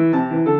Música